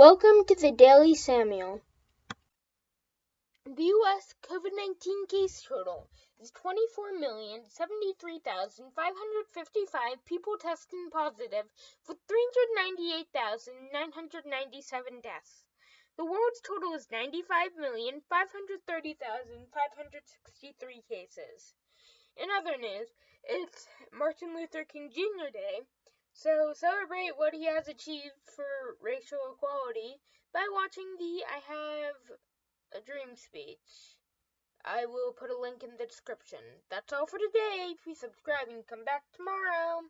Welcome to the Daily Samuel. The U.S. COVID 19 case total is 24,073,555 people testing positive, with 398,997 deaths. The world's total is 95,530,563 cases. In other news, it's Martin Luther King Jr. Day, so celebrate what he has achieved for racial equality by watching the I Have a Dream speech. I will put a link in the description. That's all for today. Please subscribe and come back tomorrow.